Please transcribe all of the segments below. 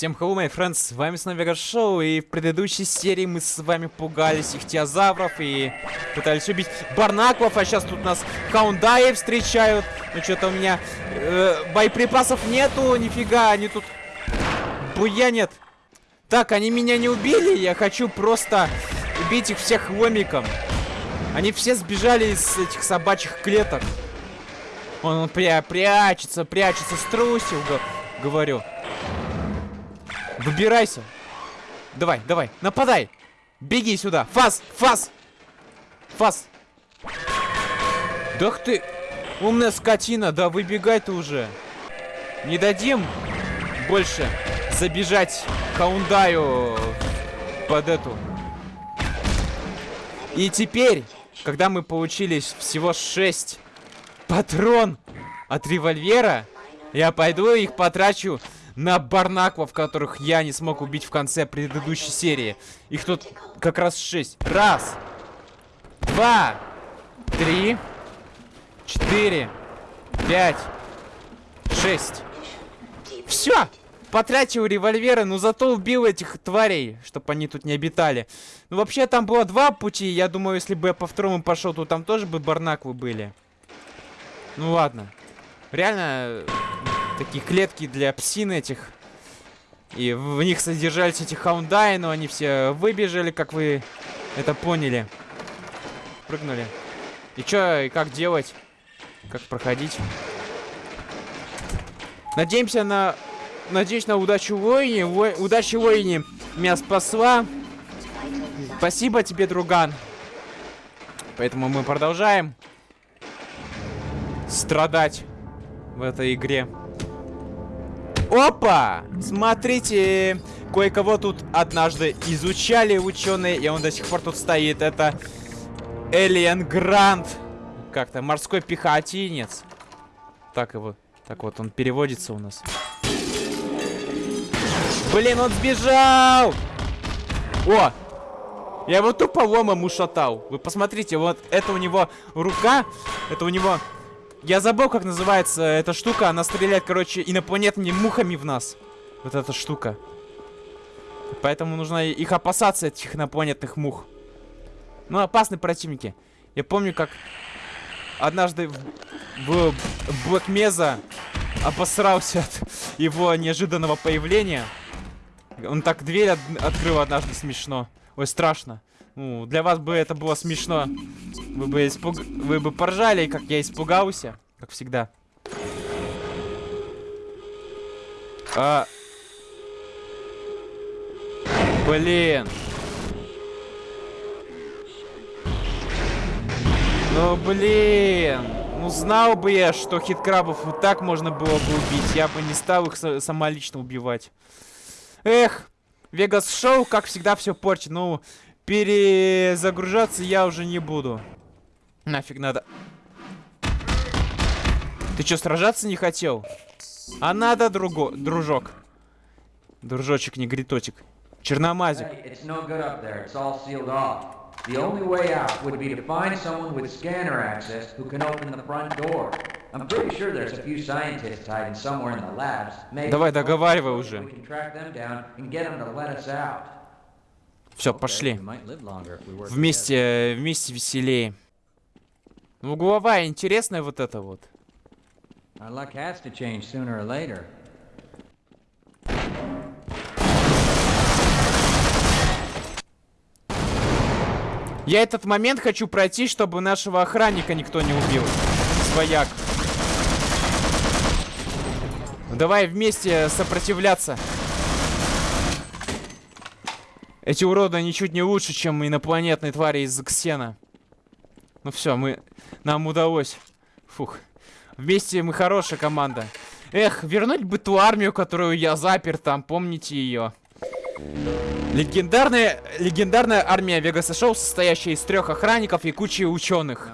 Всем hello, my friends, с вами снова Шоу, и в предыдущей серии мы с вами пугались ихтиозавров и пытались убить барнаклов, а сейчас тут нас хаундаи встречают. Ну что-то у меня э, боеприпасов нету, нифига, они тут буянят. Так, они меня не убили, я хочу просто убить их всех ломиком. Они все сбежали из этих собачьих клеток. Он, он пря прячется, прячется, струсил, говорю. Выбирайся. Давай, давай, нападай. Беги сюда. Фас, фас. Фас. Да ты, умная скотина, да выбегай ты уже. Не дадим больше забежать Хаундаю под эту. И теперь, когда мы получили всего 6 патрон от револьвера, я пойду их потрачу на барнаклов, которых я не смог убить в конце предыдущей серии. Их тут как раз шесть. Раз. Два. Три. Четыре. Пять. Шесть. Все! Потратил револьверы, но зато убил этих тварей, чтобы они тут не обитали. Ну, вообще, там было два пути. Я думаю, если бы я по второму пошел, то там тоже бы барнаклы были. Ну, ладно. Реально, такие клетки для псин этих. И в них содержались эти хаундаи, но они все выбежали, как вы это поняли. Прыгнули. И чё, и как делать? Как проходить? Надеемся на... Надеюсь на удачу воине. Во... Удачи воине меня спасла. Спасибо тебе, друган. Поэтому мы продолжаем страдать в этой игре. Опа! Смотрите, кое-кого тут однажды изучали ученые, и он до сих пор тут стоит. Это Элиен Грант. Как-то морской пехотинец. Так его. Так вот, он переводится у нас. Блин, он сбежал! О! Я его тупо ломом ушатал. Вы посмотрите, вот это у него рука. Это у него я забыл, как называется эта штука. Она стреляет, короче, инопланетными мухами в нас. Вот эта штука. Поэтому нужно их опасаться, этих инопланетных мух. Ну, опасные противники. Я помню, как однажды в, в Black Mesa обосрался от его неожиданного появления. Он так дверь от открыл однажды смешно. Ой, страшно. Ну, для вас бы это было смешно. Вы бы, испуг... Вы бы поржали, как я испугался. Как всегда. А... Блин. Ну, блин. Ну, знал бы я, что хиткрабов вот так можно было бы убить. Я бы не стал их самолично убивать. Эх. Вегас Шоу, как всегда, все портит. Ну, перезагружаться я уже не буду. Нафиг надо. Ты что, сражаться не хотел? А надо, друго, дружок. Дружочек, негриточек. Черномазик. The only way out would be to find someone with scanner access who can open the front door. I'm pretty sure there's a few scientists hiding somewhere in the labs. Maybe Давай, договаривай уже. We can track them down and get them to let us out. Все, пошли. Вместе, вместе веселее. Ну, угловая интересная вот это вот. Я этот момент хочу пройти, чтобы нашего охранника никто не убил. Свояк. Давай вместе сопротивляться. Эти уроды ничуть не лучше, чем инопланетные твари из Ксена. Ну все, мы... Нам удалось. Фух. Вместе мы хорошая команда. Эх, вернуть бы ту армию, которую я запер там, помните ее. Легендарная, легендарная армия Вегаса Шоу, состоящая из трех охранников и кучи ученых.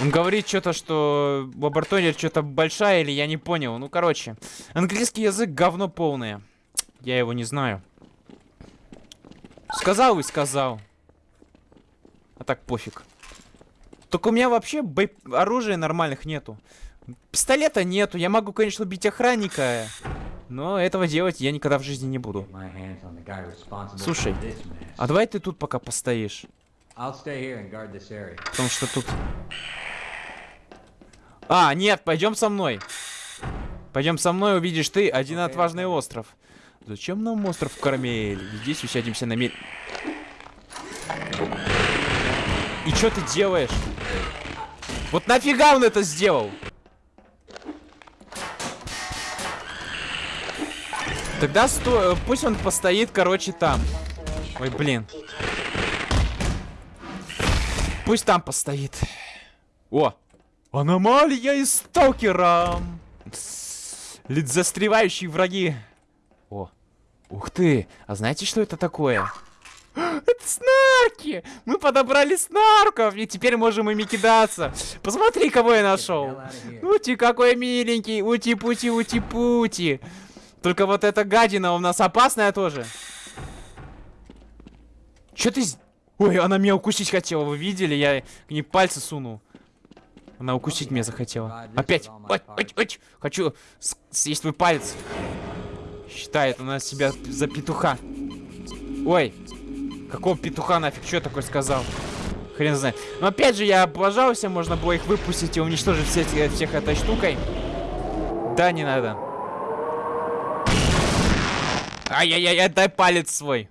Он говорит что-то, что лаборатория что-то большая, или я не понял. Ну, короче. Английский язык говно полное. Я его не знаю. Сказал и сказал. А так пофиг. Только у меня вообще оружия нормальных нету. Пистолета нету. Я могу, конечно, убить охранника. Но этого делать я никогда в жизни не буду. Слушай. А давай ты тут пока постоишь. Потому что тут... А, нет, пойдем со мной. Пойдем со мной, увидишь ты один Окей, отважный остров. Зачем нам остров Кармель? Здесь усядемся на мель... И что ты делаешь? Вот нафига он это сделал? Тогда сто... э, пусть он постоит, короче, там. Ой, блин. Пусть там постоит. О! Аномалия из сталкера! Лид застревающие враги. О! Ух ты! А знаете, что это такое? Это снарки! Мы подобрали снарков, и теперь можем ими кидаться. Посмотри, кого я нашел. Ути, какой миленький. Ути-пути, ути-пути. Только вот эта гадина у нас опасная тоже. Чё ты... Ой, она меня укусить хотела, вы видели? Я к ней пальцы сунул. Она укусить меня захотела. Опять. Ой, ой, ой. Хочу съесть твой палец. Считает она себя за петуха. Ой. Какого петуха нафиг? Что такое сказал? Хрен знает. Но опять же, я облажался, можно было их выпустить и уничтожить все, эти- всех этой штукой. Да, не надо. Ай-яй-яй, отдай палец свой.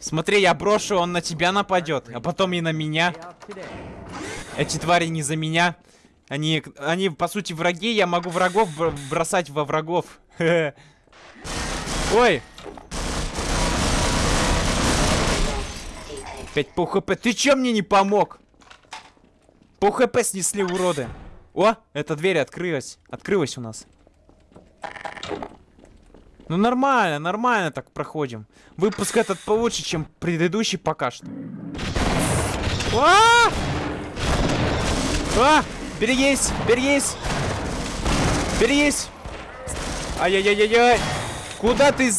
Смотри, я брошу, он на тебя нападет, а потом и на меня. Эти твари не за меня. Они, они по сути, враги. Я могу врагов бр- бросать во врагов. Ой! Опять по хп. Ты чё мне не помог? По хп снесли уроды. О, эта дверь открылась. Открылась у нас. Ну нормально, нормально так проходим. Выпуск этот получше, чем предыдущий пока что. А! А! Берегись! Берегись! Берегись! Ай-яй-яй-яй-яй! Куда ты...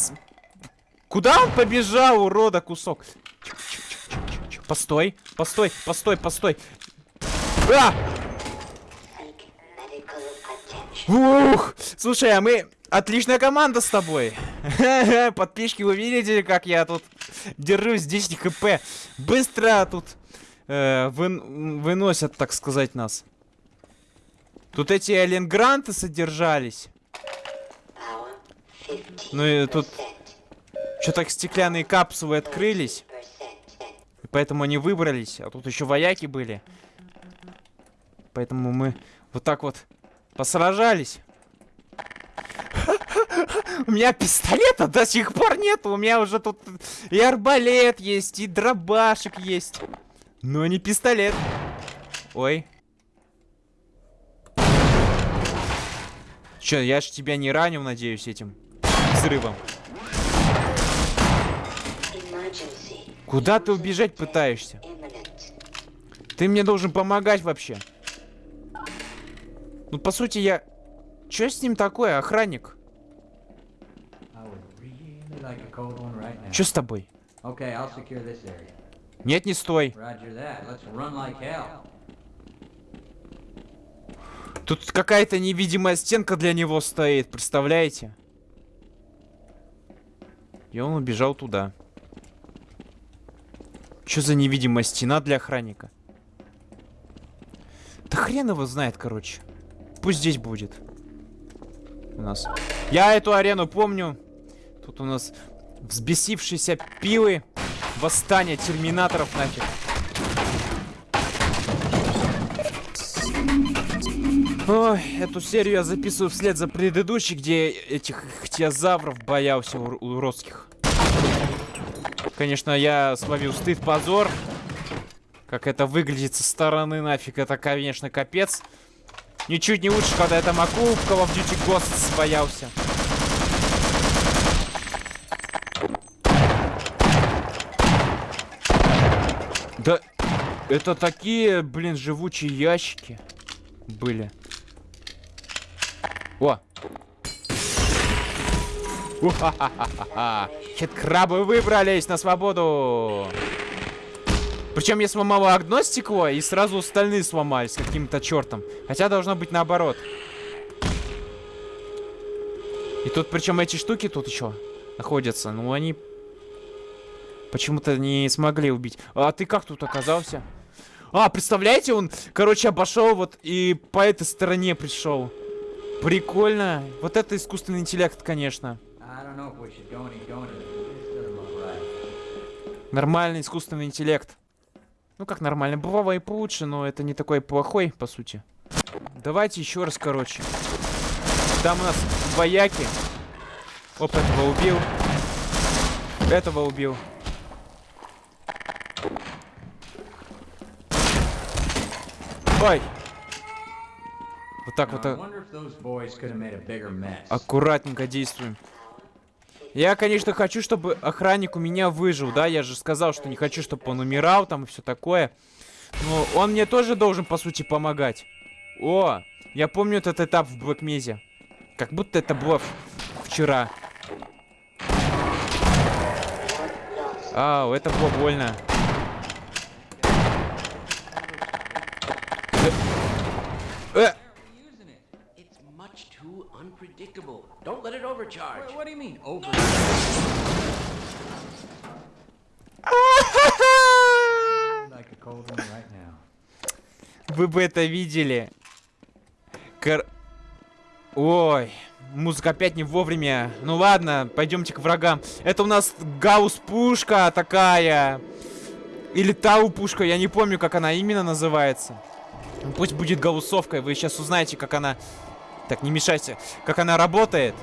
Куда он побежал, урода, кусок? Постой, постой, постой, постой. А! Ух! Слушай, а мы... Отличная команда с тобой. Подписчики, вы видите, как я тут держусь 10 хп. Быстро тут э, вын- выносят, так сказать, нас. Тут эти Эленгранты содержались. Ну и тут что так стеклянные капсулы открылись. Поэтому они выбрались. А тут еще вояки были. Поэтому мы вот так вот посражались. У меня пистолета до сих пор нет. У меня уже тут и арбалет есть, и дробашек есть. Но не пистолет. Ой. Че, я ж тебя не ранил, надеюсь, этим взрывом. Куда ты убежать пытаешься? Ты мне должен помогать вообще. Ну, по сути, я... Чё с ним такое, охранник? Чё с тобой? Нет, не стой. Тут какая-то невидимая стенка для него стоит, представляете? И он убежал туда. Что за невидимая стена для охранника? Да хрен его знает, короче. Пусть здесь будет. У нас. Я эту арену помню. Тут у нас взбесившиеся пилы. Восстание терминаторов нафиг. Ой, эту серию я записываю вслед за предыдущей, где этих ихтиозавров боялся ур- уродских. Конечно, я словил стыд, позор. Как это выглядит со стороны, нафиг, это, конечно, капец. Ничуть не лучше, когда это Маку в Call of Duty Ghosts боялся. Да, это такие, блин, живучие ящики были. О! Хит-крабы выбрались на свободу! Причем я сломала одно стекло, и сразу остальные сломались каким-то чертом. Хотя должно быть наоборот. И тут, причем эти штуки тут еще находятся. Ну, они почему-то не смогли убить. А ты как тут оказался? А, представляете, он, короче, обошел вот и по этой стороне пришел. Прикольно. Вот это искусственный интеллект, конечно. Нормальный искусственный интеллект. Ну как нормально, бывало и получше, но это не такой плохой, по сути. Давайте еще раз, короче. Там у нас вояки. Оп, этого убил. Этого убил. Ой! Вот так вот Now, I а, wonder if those boys could have made a bigger mess. аккуратненько действуем. Я, конечно, хочу, чтобы охранник у меня выжил, да? Я же сказал, что не хочу, чтобы он умирал там и все такое. Но он мне тоже должен, по сути, помогать. О, я помню этот этап в Блэкмезе. Как будто это было вчера. Ау, это было больно. Э, э, It's much too unpredictable. Don't let it overcharge. What, what do you mean, over? like a cold one right now. Вы бы это видели. Кор... Ой, музыка опять не вовремя. Ну ладно, пойдемте к врагам. Это у нас гаусс-пушка такая. Или тау-пушка, я не помню, как она именно называется. Ну, Пусть будет гауссовкой, вы сейчас узнаете, как она... Так, не мешайте. Как она работает.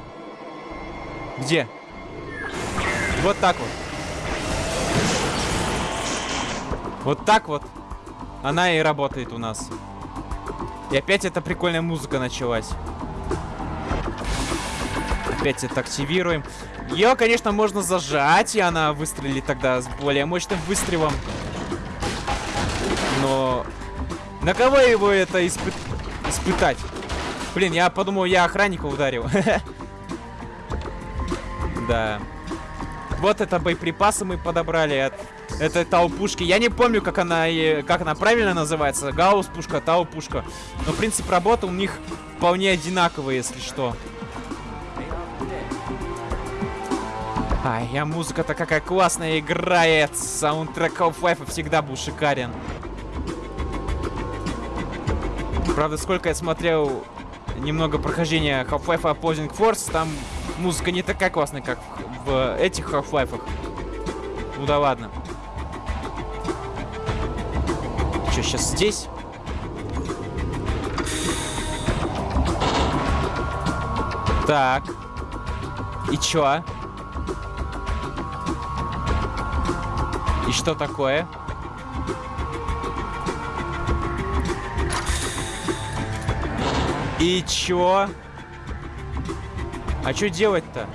Где? Вот так вот. Вот так вот. Она и работает у нас. И опять эта прикольная музыка началась. Опять это активируем. Ее, конечно, можно зажать, и она выстрелит тогда с более мощным выстрелом. Но... На кого его это испы- испытать? Блин, я подумал, я охранника ударил. Да. Вот это боеприпасы мы подобрали от этой тау-пушки. Я не помню, как она, как она правильно называется. Гаусс-пушка, тау-пушка. Но принцип работы у них вполне одинаковый, если что. Ай, я музыка-то какая классная играет. Саундтрек Half-Life всегда был шикарен. Правда, сколько я смотрел немного прохождения Half-Life Opposing Force, там музыка не такая классная, как в, этих Half-Life. Ну да ладно. Что, сейчас здесь? Так. И чё? И что такое? И чё? А чё делать-то?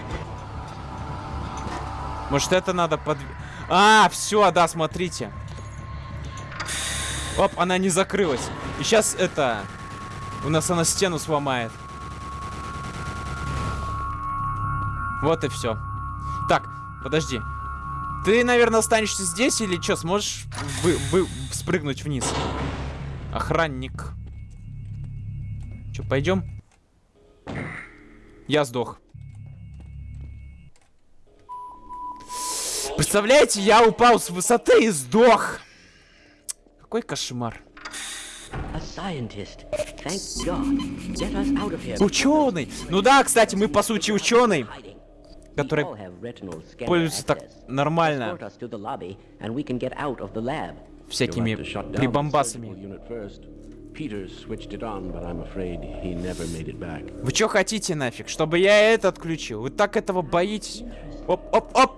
Может это надо под... А, все, да, смотрите. Оп, она не закрылась. И сейчас это... У нас она стену сломает. Вот и все. Так, подожди. Ты, наверное, останешься здесь или что? Сможешь вы, вы спрыгнуть вниз? Охранник. Че, пойдем? Я сдох. Представляете, я упал с высоты и сдох. Какой кошмар. Ученый. Ну да, кстати, мы по сути ученый, который пользуется так нормально всякими прибамбасами. Вы что хотите нафиг? Чтобы я это отключил? Вы так этого боитесь? Оп, оп, оп!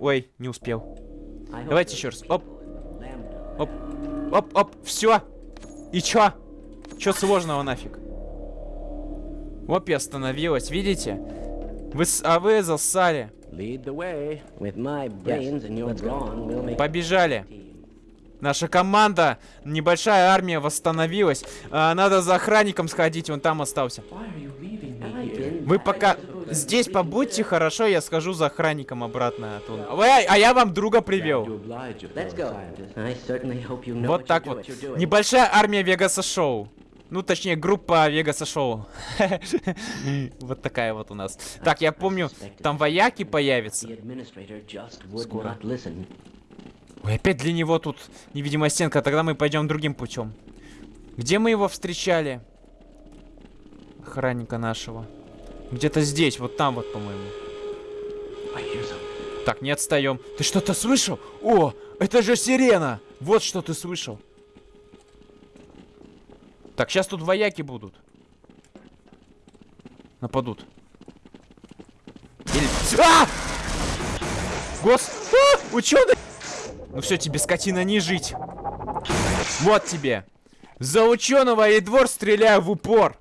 Ой, не успел. Давайте еще раз. Оп, оп, оп, оп, все. И чё? Чё сложного нафиг? Оп, я остановилась, видите? Вы, а вы засали. Make Побежали. Наша команда, небольшая армия восстановилась. А, надо за охранником сходить, он там остался. Вы пока... здесь побудьте, хорошо, я схожу за охранником обратно. а то- Эй, а я вам друга привел. Вот так вот. Небольшая армия Вегаса Шоу. Ну, точнее, группа Вегаса Шоу. Вот такая вот у нас. Так, я помню, там вояки появятся. Скоро. Ой, опять для него тут невидимая стенка. Тогда мы пойдем другим путем. Где мы его встречали? Охранника нашего. Где-то здесь, вот там вот, по-моему. Так, не отстаем. Ты что-то слышал? О, это же сирена! Вот что ты слышал. Так, сейчас тут вояки будут. Нападут. Или... А! Гос... А! Ученый! Ну все, тебе, скотина, не жить. Вот тебе. За ученого и двор стреляю в упор.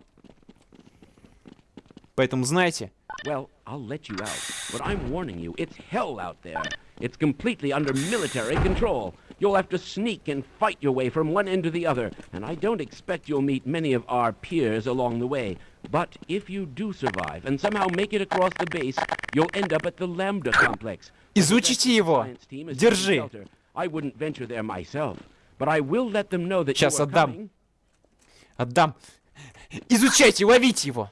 Поэтому знаете, Well, I'll let you out, but I'm warning you, it's hell out there. It's completely under military control. You'll have to sneak and fight your way from one end to the other, and I don't expect you'll meet many of our peers along the way. But if you do survive and somehow make it across the base, you'll end up at the Lambda complex. изучите его. Держи. I wouldn't venture there myself, but I will let them know that Сейчас отдам. coming. Отдам. Изучайте, ловите его.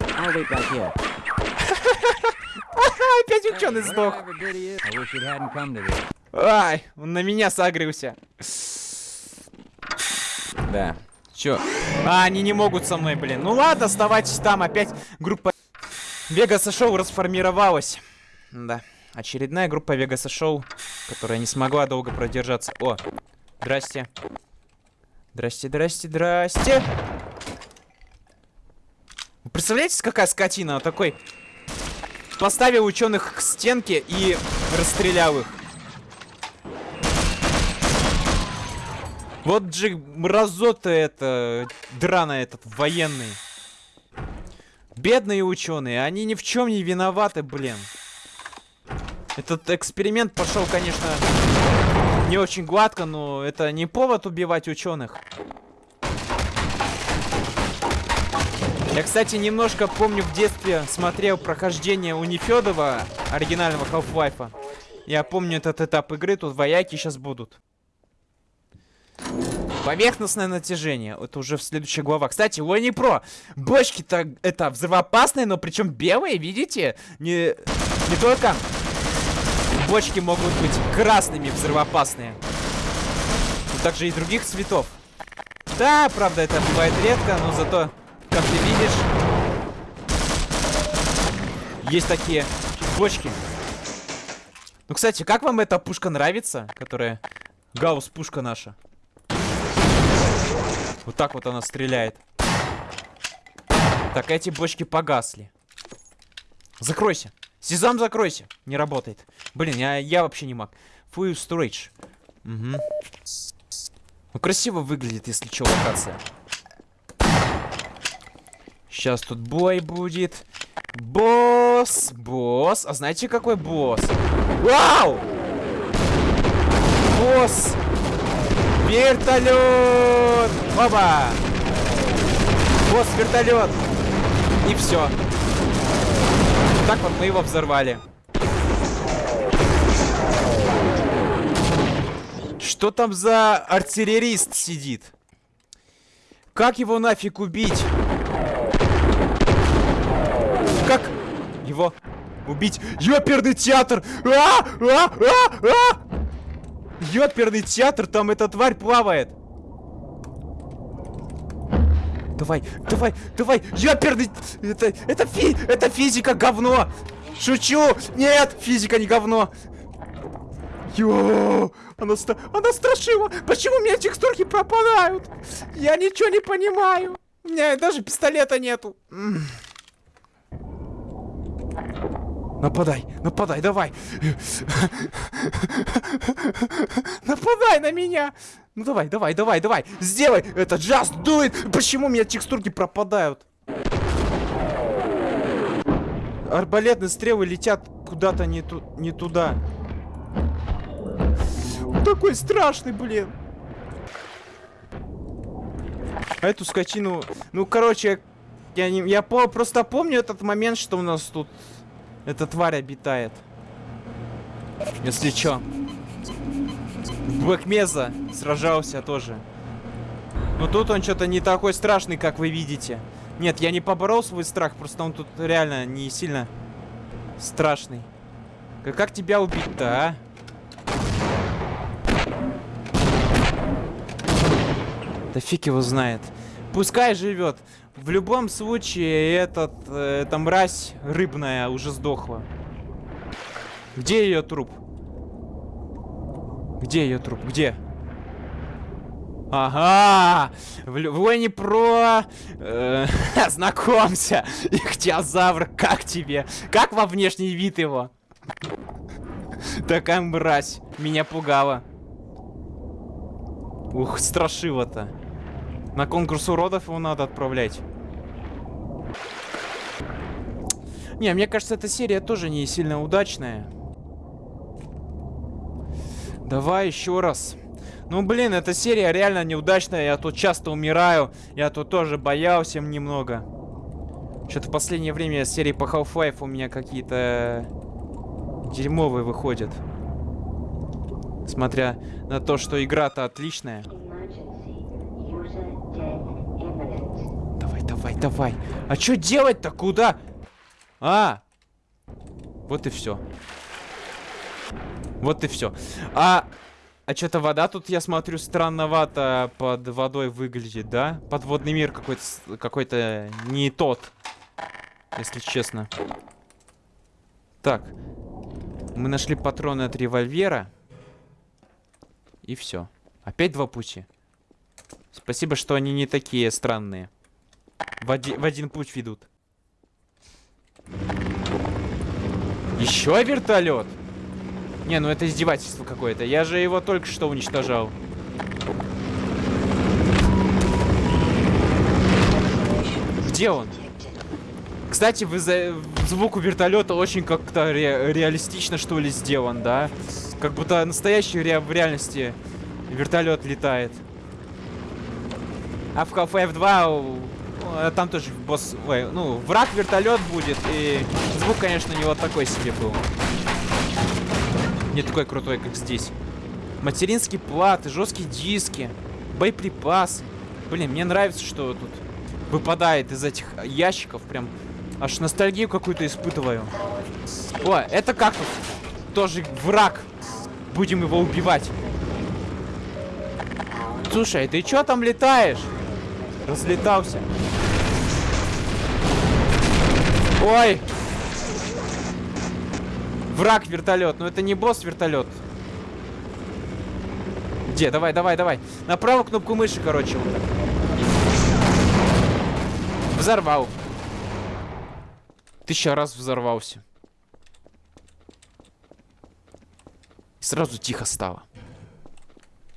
I'll wait back here. Опять ученый сдох. Whatever did he is, I wish it hadn't come to this. Ай, он на меня сагрился. Да. Чё? А, они не могут со мной, блин. Ну ладно, оставайтесь там. Опять группа Вегаса Шоу расформировалась. Да. Очередная группа Вегаса Шоу, которая не смогла долго продержаться. О, здрасте. Здрасте, здрасте, здрасте. Вы представляете, какая скотина? Такой поставил ученых к стенке и расстрелял их. Вот же мразота это, драна этот, военный. Бедные ученые, они ни в чем не виноваты, блин. Этот эксперимент пошел, конечно, не очень гладко, но это не повод убивать ученых. Я, кстати, немножко помню в детстве смотрел прохождение у Нефедова, оригинального Half-Life. Я помню этот этап игры, тут вояки сейчас будут. Поверхностное натяжение. Это уже в следующей глава. Кстати, Лони Про. Бочки-то это взрывоопасные, но причем белые, видите? Не, не только бочки могут быть красными взрывоопасные. Но также и других цветов. Да, правда, это бывает редко, но зато, как ты видишь, есть такие бочки. Ну, кстати, как вам эта пушка нравится, которая Гаусс-пушка наша? Вот так вот она стреляет. Так, эти бочки погасли. Закройся. Сезам, закройся. Не работает. Блин, я, я вообще не маг. Full storage. Угу. Ну, красиво выглядит, если что, локация. Сейчас тут бой будет. Босс! Босс! А знаете, какой босс? Вау! Босс! Вертолет! Оба! Босс, вертолет! И все. Так вот мы его взорвали. Что там за артиллерист сидит? Как его нафиг убить? Как его убить? Ёперный театр! А! А! А! А! Ёперный театр, там эта тварь плавает. Давай, давай, давай, ёперный... Это, это, фи, это физика говно. Шучу. Нет, физика не говно. Ё, она, ста- она страшила. Почему у меня текстурки пропадают? Я ничего не понимаю. У меня даже пистолета нету. Нападай, нападай, давай. Нападай на меня. Ну давай, давай, давай, давай. Сделай это, just do it. Почему у меня текстурки пропадают? Арбалетные стрелы летят куда-то не, ту не туда. Такой страшный, блин. А эту скотину... Ну, короче, Я, не, я по- просто помню этот момент, что у нас тут эта тварь обитает. Если чё. В Блэкмеза сражался тоже. Но тут он что-то не такой страшный, как вы видите. Нет, я не поборол свой страх, просто он тут реально не сильно страшный. Как, как тебя убить-то, а? Да фиг его знает. Пускай живет. В любом случае, этот, э, эта мразь рыбная уже сдохла. Где ее труп? Где ее труп? Где? Ага! В Войне про... Э, знакомься! Ихтиозавр, как тебе? Как во внешний вид его? Такая мразь. Меня пугала. Ух, страшило-то. На конкурс уродов его надо отправлять. Не, мне кажется, эта серия тоже не сильно удачная. Давай еще раз. Ну, блин, эта серия реально неудачная. Я тут часто умираю. Я тут тоже боялся немного. Что-то в последнее время серии по Half-Life у меня какие-то дерьмовые выходят. Смотря на то, что игра-то отличная. Давай, давай, давай. А что делать-то? Куда? А! Вот и все. Вот и все. А... А что-то вода тут, я смотрю, странновато под водой выглядит, да? Подводный мир какой-то с- какой-то не тот. Если честно. Так. Мы нашли патроны от револьвера. И все. Опять два пути. Спасибо, что они не такие странные. В, оди- в один путь ведут. Еще вертолет? Не, ну это издевательство какое-то. Я же его только что уничтожал. Где он? Кстати, звук у вертолета очень как-то ре- реалистично, что ли, сделан, да? Как будто настоящий ре... в реальности вертолет летает. А в Half-Life 2 у- э, там тоже босс... Ой, ну, враг вертолет будет, и звук, конечно, не вот такой себе был. Не такой крутой, как здесь. Материнские платы, жесткие диски, боеприпасы. Блин, мне нравится, что тут выпадает из этих ящиков. Прям аж ностальгию какую-то испытываю. О, это как тут? Тоже враг. Будем его убивать. Слушай, ты чё там летаешь? Разлетался. Ой! Враг вертолет. Ну это не босс вертолет. Где? Давай, давай, давай. На правую кнопку мыши, короче, вот так. Взорвал. Тысяча раз взорвался. И сразу тихо стало.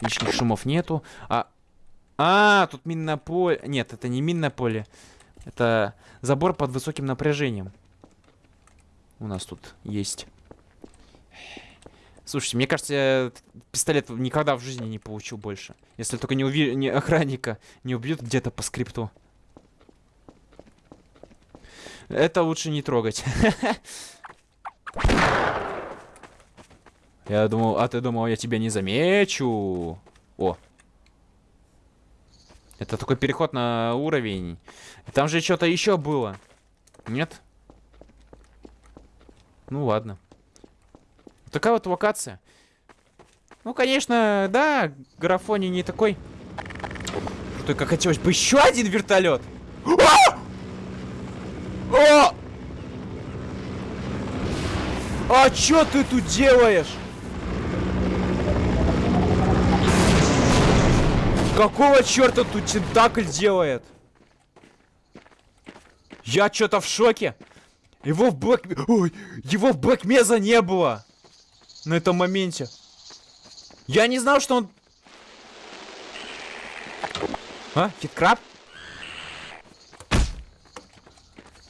Лишних шумов нету. А, а тут минное поле. Нет, это не минное поле. Это забор под высоким напряжением. У нас тут есть. Слушайте, мне кажется, я пистолет никогда в жизни не получу больше. Если только не, уви... не охранника не убьют где-то по скрипту. Это лучше не трогать. Я думал, а ты думал, я тебя не замечу. О. Это такой переход на уровень. Там же что-то еще было. Нет? Ну ладно. Такая вот локация. Ну, конечно, да, графоний не такой. Как хотелось бы еще один вертолет. А! О! А чё ты тут делаешь? Какого черта тут тентакль делает? Я что-то в шоке. Его в Блэк... Ой, его в Блэкмеза не было. На этом моменте. Я не знал, что он... А? Хиткраб?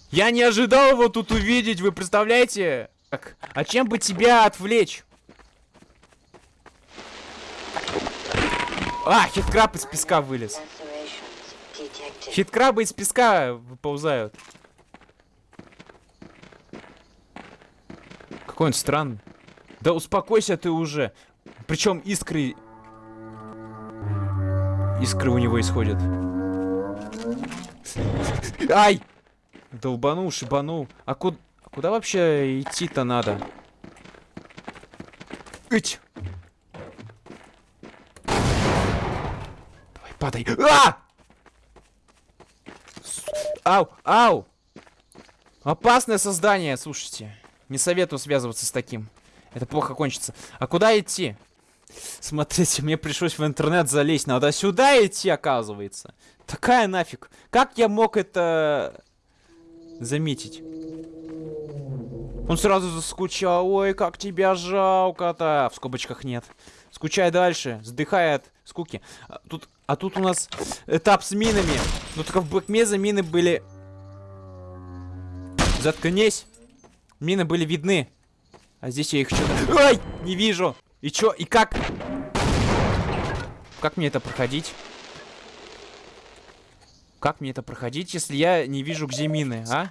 Я не ожидал его тут увидеть, вы представляете? Так, а чем бы тебя отвлечь? А, хиткраб из песка вылез. Хиткрабы из песка выползают. Какой он странный. Да успокойся ты уже. Причем искры... Искры у него исходят. Ай! Долбанул, шибанул. А, ку... а куда вообще идти-то надо? Ить! Давай, падай. А! Ау, ау! Опасное создание, слушайте. Не советую связываться с таким. Это плохо кончится. А куда идти? Смотрите, мне пришлось в интернет залезть. Надо сюда идти, оказывается. Такая нафиг. Как я мог это заметить? Он сразу заскучал. Ой, как тебя жалко-то. В скобочках нет. Скучай дальше. Сдыхай от скуки. А тут, а тут у нас этап с минами. Ну только в Блэкмезе мины были... Заткнись. Мины были видны. А здесь я их что-то... Ай! Не вижу. И чё? И как? Как мне это проходить? Как мне это проходить, если я не вижу, где мины, а?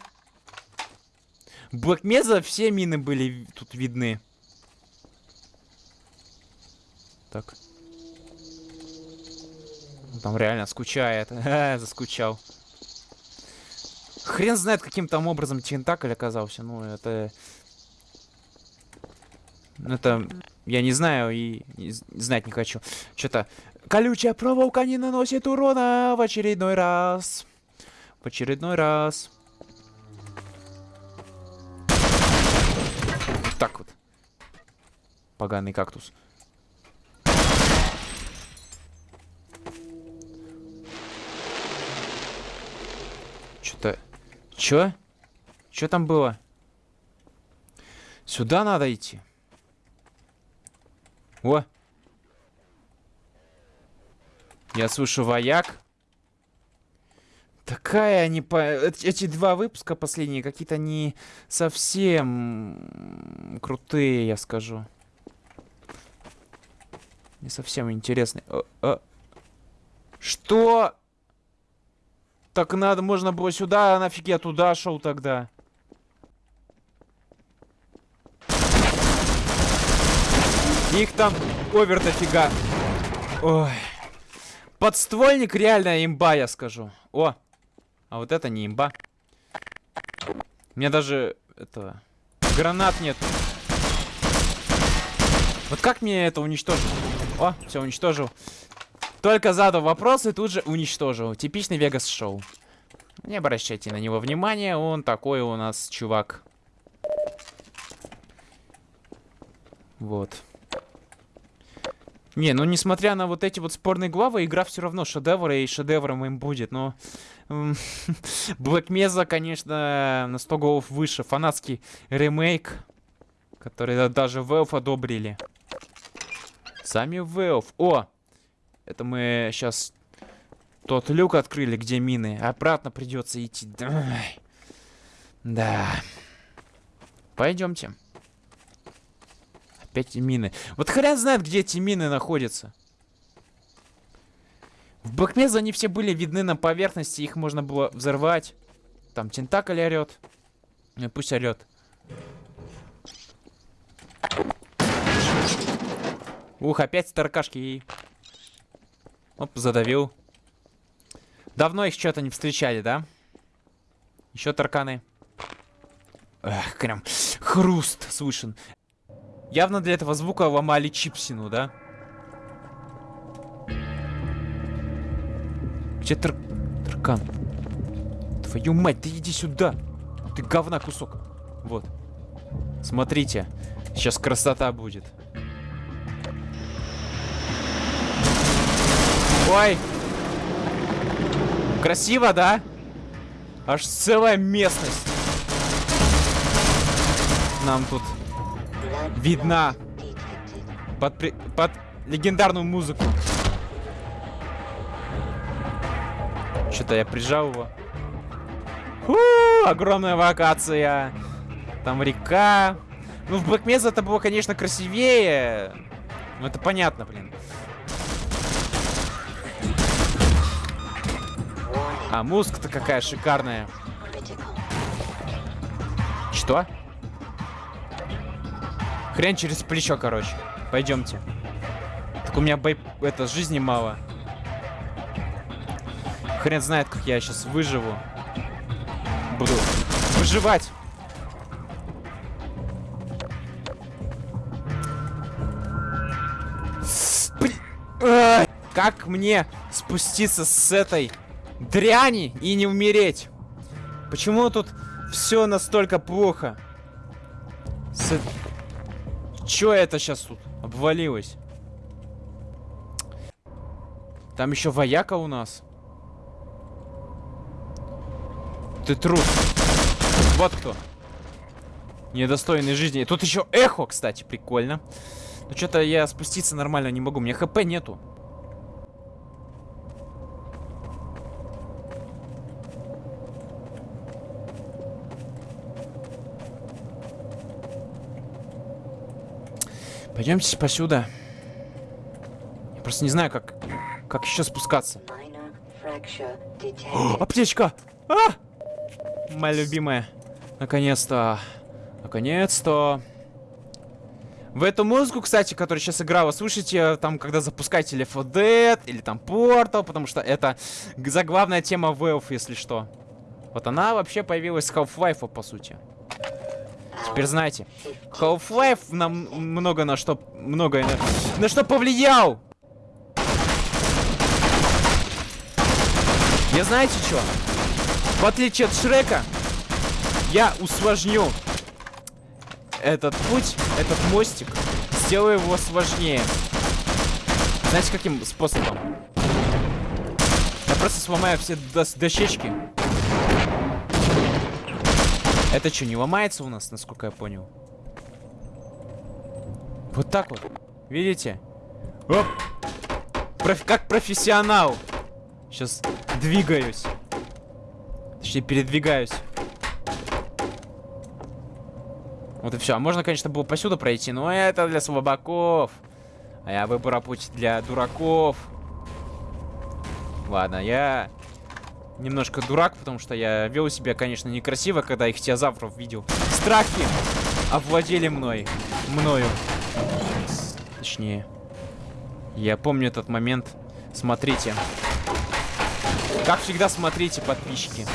Блэкмеза все мины были тут видны. Так. Там реально скучает. Заскучал. Хрен знает, каким там образом Тентакль оказался. Ну, это... Это... Я не знаю и знать не хочу. Что-то... Колючая проволока не наносит урона в очередной раз. В очередной раз. Так вот. Поганый кактус. Что-то... Чё? Чё там было? Сюда надо идти. О! Я слышу вояк. Такая они по... эт- Эти два выпуска последние какие-то не совсем крутые, я скажу. Не совсем интересные. О, о. Что? Так надо, можно было сюда, а нафиг я туда шел тогда. Их там овер дофига. Ой. Подствольник реально имба, я скажу. О, а вот это не имба. У меня даже этого гранат нет. Вот как мне это уничтожить? О, все уничтожил. Только задал вопрос и тут же уничтожил. Типичный Вегас шоу. Не обращайте на него внимания, он такой у нас чувак. Вот. Не, ну несмотря на вот эти вот спорные главы, игра все равно шедевр, и шедевром им будет, но... Black Mesa, конечно, на 100 голов выше. Фанатский ремейк, который даже Valve одобрили. Сами Valve. О! Это мы сейчас тот люк открыли, где мины. Обратно придется идти. Ай. Да. Пойдемте. Опять мины. Вот хрен знает, где эти мины находятся. В Бэкмезе они все были видны на поверхности, их можно было взорвать. Там тентакль орет. Ну, пусть орет. Ух, опять таркашки. Оп, задавил. Давно их что-то не встречали, да? Еще тарканы. Эх, прям хруст слышен. Явно для этого звука ломали чипсину, да? Где тар... таркан? Твою мать, ты иди сюда. Ты говна кусок. Вот. Смотрите. Сейчас красота будет. Ой. Красиво, да? Аж целая местность. Нам тут видна под, при- под легендарную музыку. Что-то я прижал его. Фу, огромная локация. Там река. Ну, в Mesa это было, конечно, красивее. Ну, это понятно, блин. А музыка-то какая шикарная. Что? Хрен через плечо, короче. Пойдемте. Так у меня бой... это жизни мало. Хрен знает, как я сейчас выживу. Буду выживать. Как мне спуститься с этой дряни и не умереть? Почему тут все настолько плохо? С... Чё это сейчас тут обвалилось? Там еще вояка у нас. Ты трус. Вот кто. Недостойный жизни. Тут еще эхо, кстати, прикольно. Но что-то я спуститься нормально не могу. У меня хп нету. Пойдемте посюда. Я просто не знаю, как, как еще спускаться. О, аптечка! А! Моя любимая. Наконец-то. Наконец-то. В эту музыку, кстати, которая сейчас играла, слушайте, там, когда запускаете Left 4 Dead или там Portal, потому что это заглавная тема Valve, если что. Вот она вообще появилась с Half-Life, по сути. Теперь знаете, Half-Life нам много на что, многое на, на что повлиял. Я знаете что? В отличие от Шрека, я усложню этот путь, этот мостик, сделаю его сложнее. Знаете, каким способом? Я просто сломаю все дос- дощечки. Это что, не ломается у нас, насколько я понял? Вот так вот. Видите? Оп! Проф- как профессионал. Сейчас двигаюсь. Точнее, передвигаюсь. Вот и все. А можно, конечно, было посюда пройти, но это для слабаков. А я выбора путь для дураков. Ладно, я немножко дурак, потому что я вел себя, конечно, некрасиво, когда их теозавров видел. Страхи овладели мной. Мною. Точнее. Я помню этот момент. Смотрите. Как всегда, смотрите, подписчики.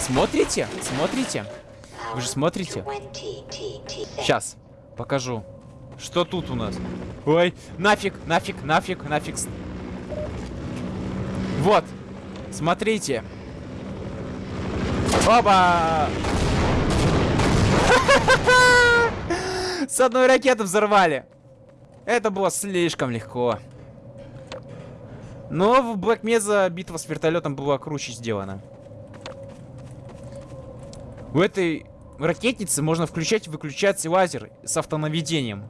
Смотрите? Смотрите? Вы же смотрите? 20 TT. Сейчас, покажу. Что тут у нас? Ой, нафиг, нафиг, нафиг, нафиг. Вот, смотрите. Оба! С одной ракеты взорвали. Это было слишком легко. Но в Black Mesa битва с вертолетом была круче сделана. У этой ракетницы можно включать и выключать лазер с автонаведением.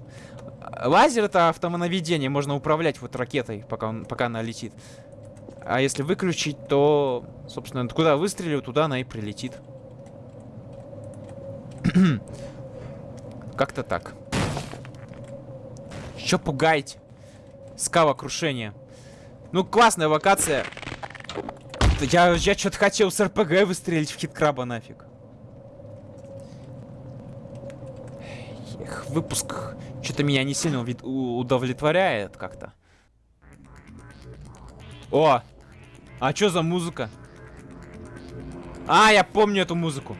Лазер это автонаведение, можно управлять вот ракетой, пока, он, пока она летит. А если выключить, то, собственно, куда выстрелю, туда она и прилетит. Как-то так. Чё пугаете? Скала крушения. Ну, классная локация. Я, я что-то хотел с РПГ выстрелить в хит-краба нафиг. Эх, выпуск что-то меня не сильно удовлетворяет как-то. О! А что за музыка? А, я помню эту музыку.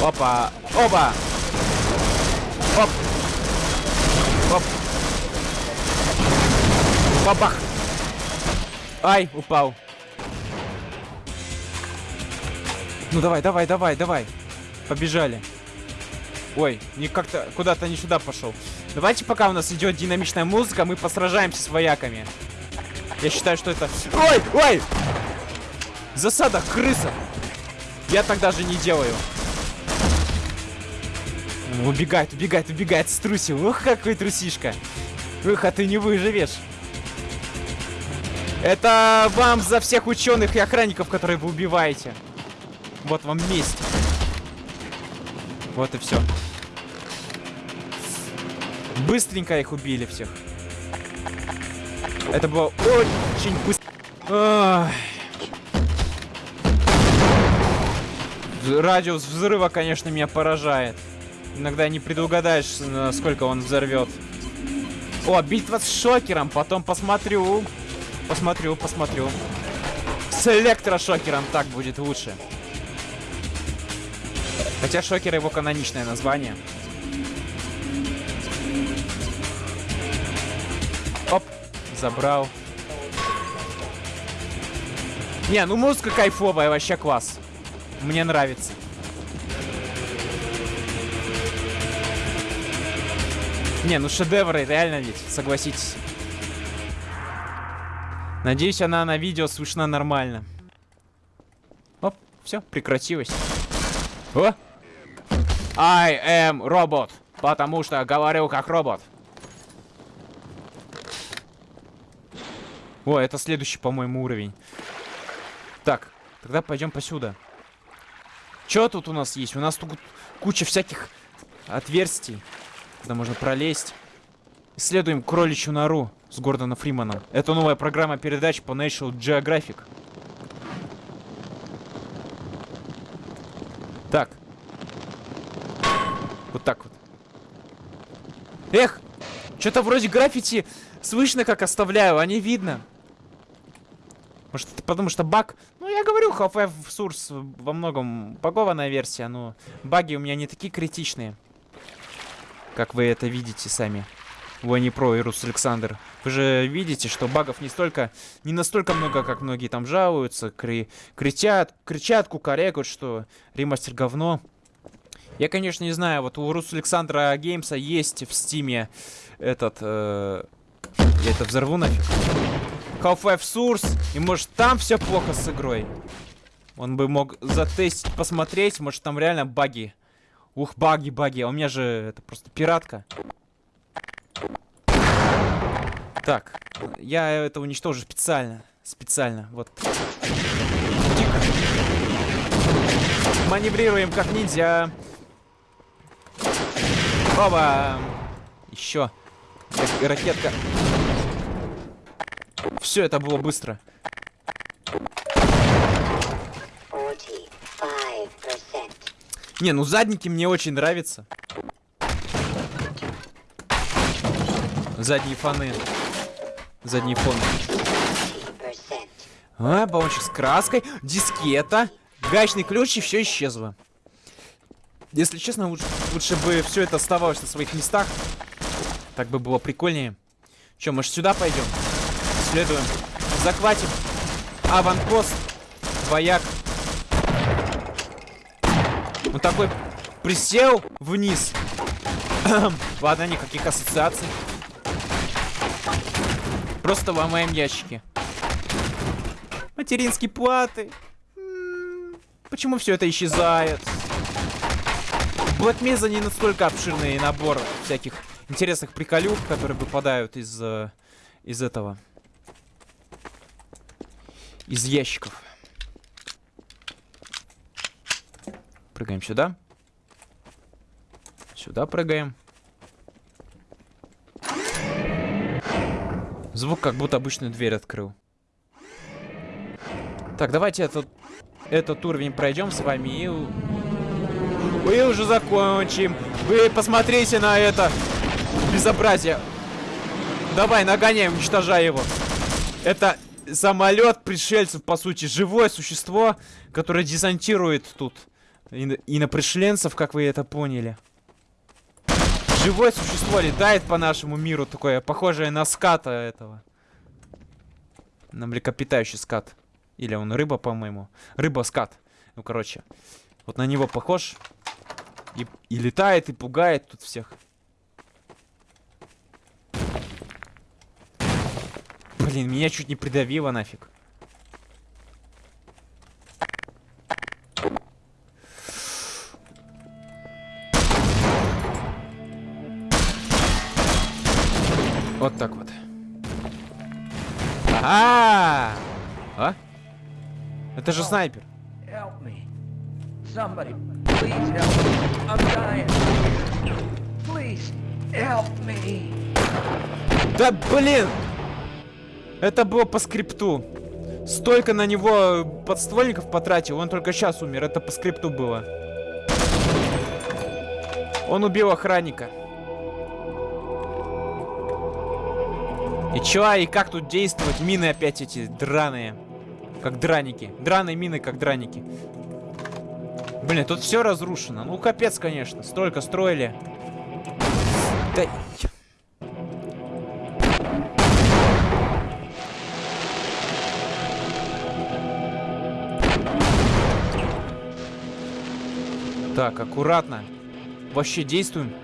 Опа! Опа! Оп! Оп! Бабах! Ай, упал. Ну давай, давай, давай, давай. Побежали. Ой, не как-то куда-то не сюда пошел. Давайте, пока у нас идет динамичная музыка, мы посражаемся с вояками. Я считаю, что это... Ой, ой! Засада, крыса! Я так даже не делаю. Убегает, убегает, убегает, струсил. Ух, какой трусишка. Ух, а ты не выживешь. Это вам за всех ученых и охранников, которые вы убиваете. Вот вам месть. Вот и все. Быстренько их убили всех. Это было очень быстро. Радиус взрыва, конечно, меня поражает. Иногда не предугадаешь, насколько он взорвет. О, битва с шокером. Потом посмотрю. Посмотрю, посмотрю. С электрошокером так будет лучше. Хотя шокер его каноничное название. Оп, забрал. Не, ну музыка кайфовая, вообще класс. Мне нравится. Не, ну шедевры, реально ведь, согласитесь. Надеюсь, она на видео слышна нормально. Оп, все, прекратилось. О! I am робот, потому что говорю как робот. О, это следующий, по-моему, уровень. Так, тогда пойдем посюда. Что тут у нас есть? У нас тут куча всяких отверстий, куда можно пролезть. Исследуем кроличью нору с Гордоном Фриманом. Это новая программа передач по National Geographic. Так. Вот так вот. Эх! Что-то вроде граффити слышно, как оставляю, а не видно. Может, это потому что баг? Ну, я говорю, Half-Life Source во многом багованная версия, но баги у меня не такие критичные. Как вы это видите сами. Вани Про и Рус Александр. Вы же видите, что багов не столько, не настолько много, как многие там жалуются, кри кричат, кричат, кукарекают, что ремастер говно. Я, конечно, не знаю, вот у Рус Александра Геймса есть в Steam е этот... Э я это взорву нафиг. Half-Life Source, и может там все плохо с игрой. Он бы мог затестить, посмотреть, может там реально баги. Ух, баги, баги, а у меня же это просто пиратка. Так, я это уничтожу специально. Специально, вот. Маневрируем как ниндзя. Оба! Еще. Рак- Ракетка. Все, это было быстро. 45%. Не, ну задники мне очень нравятся. Задние фоны. Задние фоны. 50%. А, баллончик с краской, дискета, гаечный ключ и все исчезло. Если честно, лучше, лучше бы все это оставалось на своих местах. Так бы было прикольнее. Че, может сюда пойдем? Следуем. Захватим. Аванпост. Вояк. Он такой присел вниз. Ладно, никаких ассоциаций. Просто ломаем ящики. Материнские платы. Почему все это исчезает? В Black Mesa не настолько обширный набор всяких интересных приколюх, которые выпадают из, э, из этого. Из ящиков. Прыгаем сюда. Сюда прыгаем. Звук как будто обычную дверь открыл. Так, давайте этот, этот уровень пройдем с вами и... И уже закончим. Вы посмотрите на это безобразие. Давай, нагоняй, уничтожай его. Это самолет пришельцев, по сути, живое существо, которое десантирует тут ино- инопришленцев, как вы это поняли. Живое существо летает по нашему миру, такое похожее на ската этого. На млекопитающий скат. Или он рыба, по-моему. Рыба-скат. Ну, короче. Вот на него похож. И, и летает, и пугает тут всех. Блин, меня чуть не придавило нафиг. Вот так вот. Ага! А? Это же снайпер. Somebody, please help me. Да блин! Это было по скрипту. Столько на него подствольников потратил, он только сейчас умер. Это по скрипту было. Он убил охранника. И чё, и как тут действовать? Мины опять эти драные. Как драники. Драные мины, как драники. Блин, тут все разрушено. Ну, капец, конечно. Столько строили. Да... Так, аккуратно. Вообще действуем.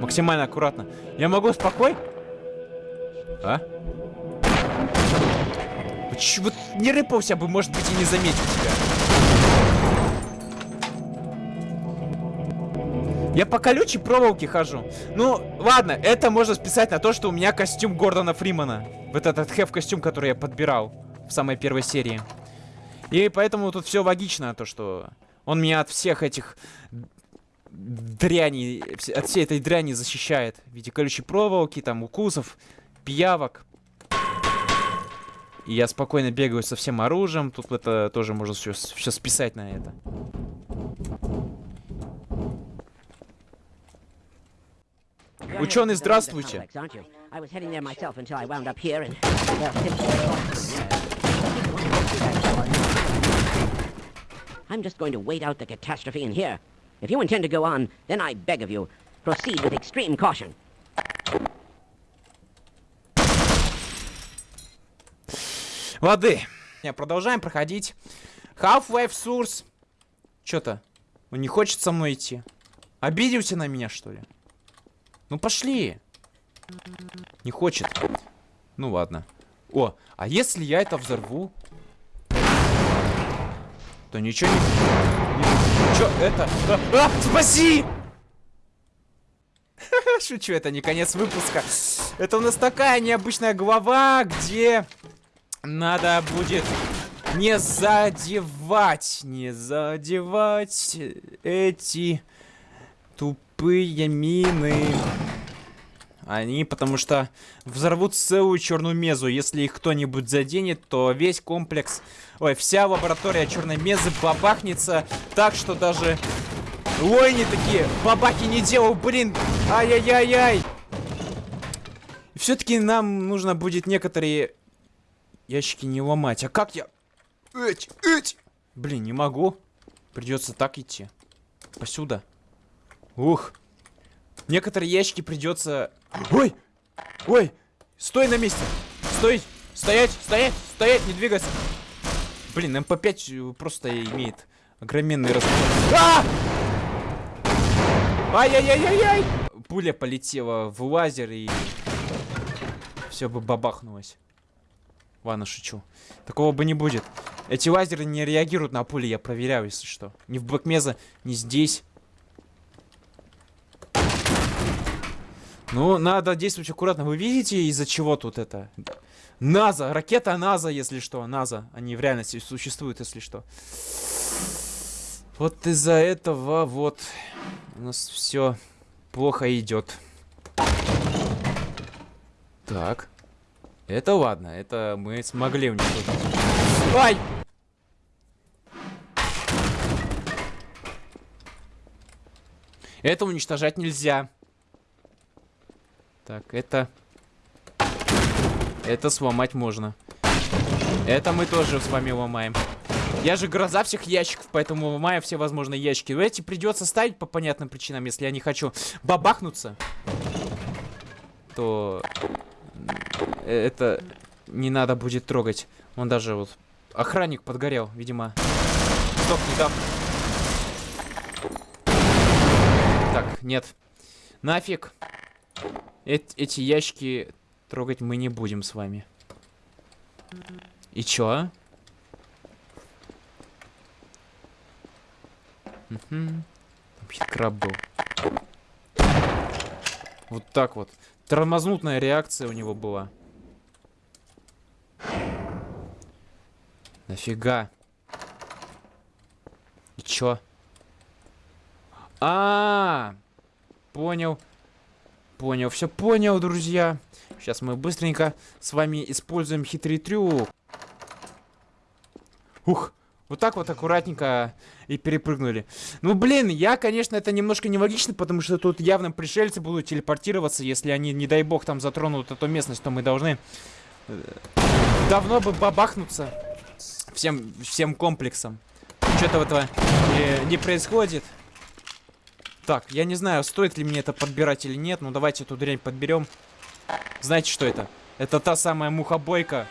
Максимально аккуратно. Я могу спокой? А? Вот не рыпался бы, может быть, и не заметил тебя. Я по колючей проволоке хожу. Ну, ладно, это можно списать на то, что у меня костюм Гордона Фримана. Вот этот хев костюм, который я подбирал в самой первой серии. И поэтому тут все логично, то что он меня от всех этих дряни, от всей этой дряни защищает. В виде колючей проволоки, там, укусов, пиявок. И я спокойно бегаю со всем оружием. Тут это тоже можно все, все списать на это. Well, simply- I'm just going to wait out the catastrophe in here. If you intend to go on, then I beg of you, proceed with extreme caution. Воды. Не, Продолжаем проходить. Half-Life Source. Чё-то. Он не хочет со мной идти. Обиделся на меня, что ли? Ну пошли. Не хочет. Ну ладно. О, а если я это взорву? То ничего не... не- Чё это? А, а, спаси! Шучу, это не конец выпуска. Это у нас такая необычная глава, где надо будет не задевать, не задевать эти тупые мины. Они, потому что взорвут целую черную мезу. Если их кто-нибудь заденет, то весь комплекс, ой, вся лаборатория черной мезы бабахнется так, что даже лойни такие бабаки не делал, блин, ай-яй-яй-яй. Все-таки нам нужно будет некоторые ящики не ломать. А как я... Эть, эть! Блин, не могу. Придется так идти. Посюда. Ух. Некоторые ящики придется... Ой! Ой! Стой на месте! Стой! Стоять! Стоять! Стоять! Не двигаться! Блин, МП5 просто имеет огроменный размер. А! Ай-яй-яй-яй-яй! Пуля полетела в лазер и... Все бы бабахнулось. Ладно, шучу. Такого бы не будет. Эти лазеры не реагируют на пули, я проверяю, если что. Ни в Блэкмеза, ни здесь. Ну, надо действовать аккуратно. Вы видите, из-за чего тут это? НАЗа, ракета НАЗа, если что. НАЗа, они в реальности существуют, если что. Вот из-за этого вот у нас все плохо идет. Так. Это ладно, это мы смогли уничтожить. Ай! Это уничтожать нельзя. Так, это... Это сломать можно. Это мы тоже с вами ломаем. Я же гроза всех ящиков, поэтому ломаю все возможные ящики. Но эти придется ставить по понятным причинам, если я не хочу бабахнуться. То... э, Это не надо будет трогать. Он даже вот... Охранник подгорел, видимо. Стоп, не так. Так, нет. Нафиг. Эт- эти ящики трогать мы не будем с вами. И чё? Там хиткраб был. Вот так вот. Тормознутная реакция у него была. Нафига? И чё? А, -а, -а понял. Понял, все понял, друзья. Сейчас мы быстренько с вами используем хитрый трюк. Ух, вот так вот аккуратненько и перепрыгнули. Ну, блин, я, конечно, это немножко нелогично, потому что тут явно пришельцы будут телепортироваться, если они, не дай бог, там затронут эту местность, то мы должны э, давно бы бабахнуться всем, всем комплексом. Что-то этого не, не происходит. Так, я не знаю, стоит ли мне это подбирать или нет, но давайте эту дрянь подберем. Знаете, что это? Это та самая мухобойка.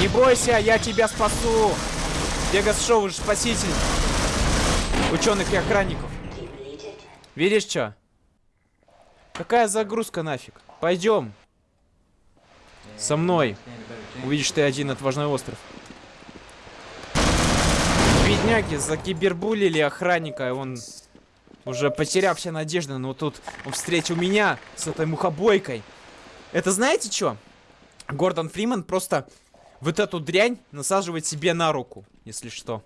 Не бойся, я тебя спасу! Вегас Шоу же спаситель ученых и охранников. Видишь что? Какая загрузка нафиг? Пойдем. Со мной. Увидишь ты один отважный остров. Бедняги закибербулили охранника, и он уже потеряв все надежды, но тут он встретил меня с этой мухобойкой. Это знаете что? Гордон Фриман просто вот эту дрянь насаживает себе на руку, если что.